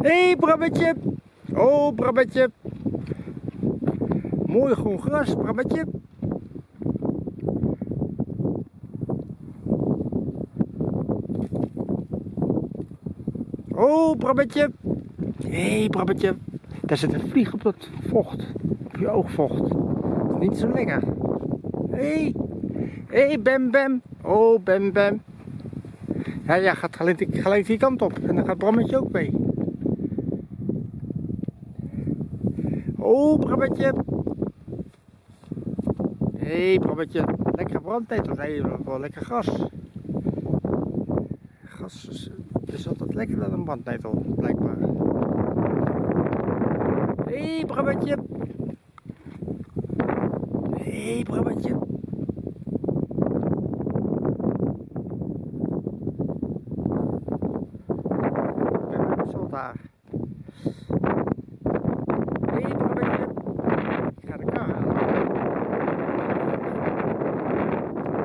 Hey, Brabbetje. Oh, Brabbetje. Mooi groen gras, Brabbetje. Oh, Brabbetje. Hé, hey, Brabbetje. Daar zit een vlieg op dat vocht. Op je oogvocht. Niet zo lekker. Hé. Hey. Hé, hey, Bem Bem. Oh, Bem Bem. Ja, ja, gaat gelijk, gelijk die kant op. En dan gaat Brammetje ook mee. Oh, Brammetje. Hé, hey. Lekker brandnetel. Nee, wel lekker gras. Gas is, altijd lekkerder dan een brandnetel, blijkbaar. Hé, hey, Brammetje. Hé, hey, Brammetje. daar.